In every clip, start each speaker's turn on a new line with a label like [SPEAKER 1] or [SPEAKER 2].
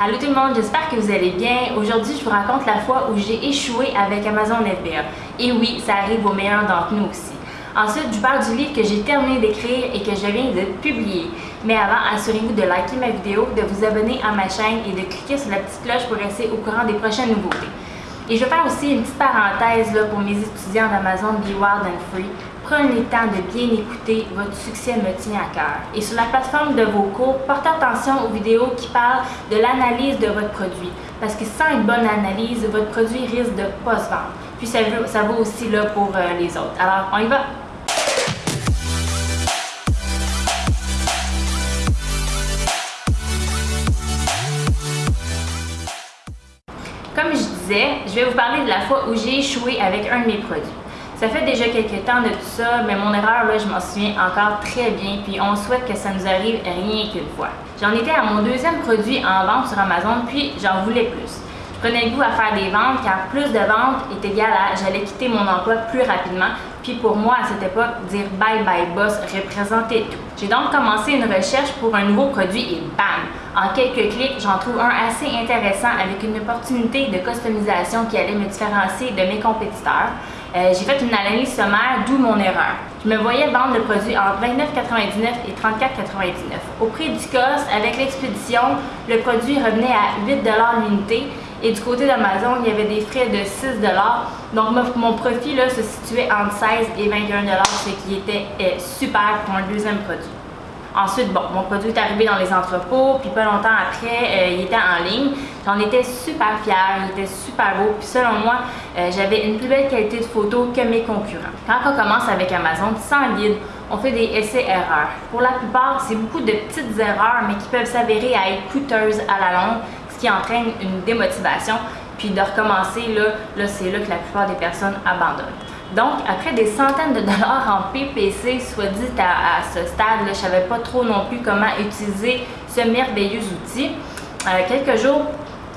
[SPEAKER 1] Allô tout le monde, j'espère que vous allez bien. Aujourd'hui, je vous raconte la fois où j'ai échoué avec Amazon FBA. Et oui, ça arrive aux meilleurs d'entre nous aussi. Ensuite, je vous parle du livre que j'ai terminé d'écrire et que je viens de publier. Mais avant, assurez-vous de liker ma vidéo, de vous abonner à ma chaîne et de cliquer sur la petite cloche pour rester au courant des prochaines nouveautés. Et je vais faire aussi une petite parenthèse là, pour mes étudiants d'Amazon Be Wild and Free. Prenez le temps de bien écouter, votre succès me tient à cœur. Et sur la plateforme de vos cours, portez attention aux vidéos qui parlent de l'analyse de votre produit. Parce que sans une bonne analyse, votre produit risque de ne pas se vendre. Puis ça vaut, aussi là, pour euh, les autres. Alors, on y va! Comme je disais, je vais vous parler de la fois où j'ai échoué avec un de mes produits. Ça fait déjà quelques temps de tout ça, mais mon erreur, là, je m'en souviens encore très bien, puis on souhaite que ça nous arrive rien qu'une fois. J'en étais à mon deuxième produit en vente sur Amazon, puis j'en voulais plus. Je prenais le goût à faire des ventes car plus de ventes est égal à j'allais quitter mon emploi plus rapidement. Puis pour moi, à cette époque, dire bye bye boss représentait tout. J'ai donc commencé une recherche pour un nouveau produit et bam! En quelques clics, j'en trouve un assez intéressant avec une opportunité de customisation qui allait me différencier de mes compétiteurs. Euh, j'ai fait une analyse sommaire, d'où mon erreur. Je me voyais vendre le produit entre 29,99 et 34,99. Au prix du cost, avec l'expédition, le produit revenait à 8 l'unité et du côté d'Amazon, il y avait des frais de 6 Donc mon profit là, se situait entre 16 et 21 ce qui était euh, super pour un deuxième produit. Ensuite, bon, mon produit est arrivé dans les entrepôts, puis pas longtemps après, euh, il était en ligne. J'en étais super fière, il était super beau, puis selon moi, euh, j'avais une plus belle qualité de photo que mes concurrents. Quand on commence avec Amazon, sans guide, on fait des essais-erreurs. Pour la plupart, c'est beaucoup de petites erreurs, mais qui peuvent s'avérer à être coûteuses à la longue qui entraîne une démotivation. Puis de recommencer, là, là c'est là que la plupart des personnes abandonnent. Donc, après des centaines de dollars en PPC, soit dit à, ce stade, je ne savais pas trop non plus comment utiliser ce merveilleux outil. Euh, quelques jours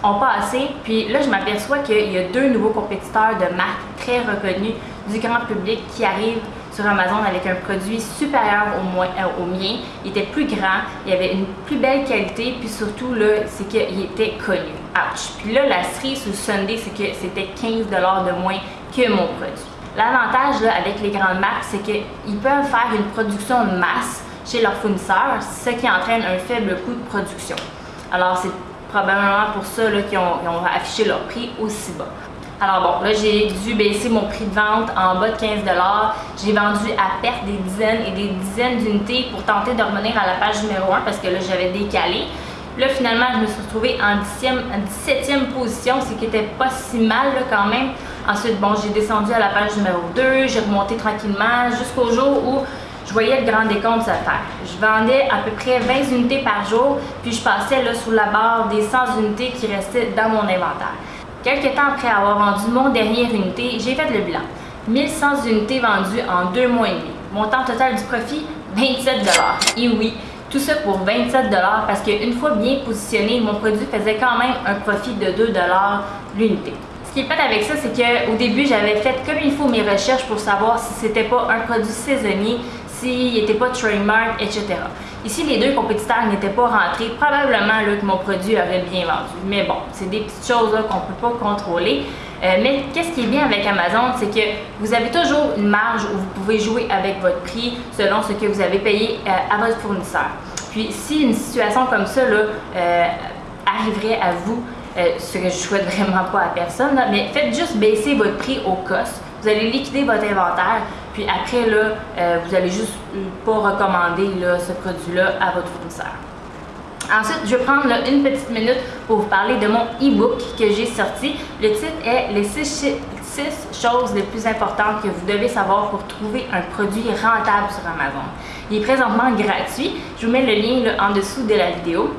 [SPEAKER 1] ont passé, puis là, je m'aperçois qu'il y a deux nouveaux compétiteurs de marque très reconnus du grand public qui arrivent sur Amazon avec un produit supérieur euh, au mien. Il était plus grand, il avait une plus belle qualité, puis surtout, là, c'est qu'il était connu. Ouch! Puis là, la cerise sur Sunday, c'est que c'était 15 de moins que mon produit. L'avantage avec les grandes marques, c'est qu'ils peuvent faire une production de masse chez leurs fournisseurs, ce qui entraîne un faible coût de production. Alors, c'est probablement pour ça qu'ils ont, affiché leur prix aussi bas. Alors bon, là j'ai dû baisser mon prix de vente en bas de 15 J'ai vendu à perte des dizaines et des dizaines d'unités pour tenter de revenir à la page numéro 1 parce que là j'avais décalé. Là finalement je me suis retrouvée en, 17e position, ce qui était pas si mal là, quand même. Ensuite bon, j'ai descendu à la page numéro 2, j'ai remonté tranquillement jusqu'au jour où je voyais le grand décompte se faire. Je vendais à peu près 20 unités par jour, puis je passais là sous la barre des 100 unités qui restaient dans mon inventaire. Quelques temps après avoir vendu mon dernière unité, j'ai fait le bilan. 1100 unités vendues en deux mois et demi. Montant total du profit, 27 Et oui, tout ça pour 27 parce qu'une fois bien positionné, mon produit faisait quand même un profit de 2 l'unité. Ce qui est fait avec ça, c'est qu'au début, j'avais fait comme il faut mes recherches pour savoir si c'était pas un produit saisonnier, s'il n'était pas trademark, etc. Ici, les deux compétiteurs n'étaient pas rentrés. Probablement là, que mon produit aurait bien vendu. Mais bon, c'est des petites choses qu'on ne peut pas contrôler. Euh, mais qu'est-ce qui est bien avec Amazon, c'est que vous avez toujours une marge où vous pouvez jouer avec votre prix selon ce que vous avez payé euh, à votre fournisseur. Puis si une situation comme ça là, euh, arriverait à vous, ce que je souhaite vraiment pas à personne, mais faites juste baisser votre prix au cost. Vous allez liquider votre inventaire, puis après, là, euh, vous allez juste pas recommander là, ce produit-là à votre fournisseur. Ensuite, je vais prendre une petite minute pour vous parler de mon e-book que j'ai sorti. Le titre est Les 6 choses les plus importantes que vous devez savoir pour trouver un produit rentable sur Amazon. Il est présentement gratuit. Je vous mets le lien en dessous de la vidéo.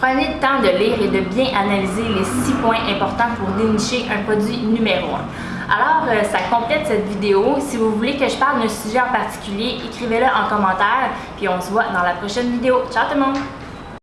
[SPEAKER 1] Prenez le temps de lire et de bien analyser les 6 points importants pour dénicher un produit numéro 1. Alors, euh, ça complète cette vidéo. Si vous voulez que je parle d'un sujet en particulier, écrivez-le en commentaire, puis on se voit dans la prochaine vidéo. Ciao tout le monde!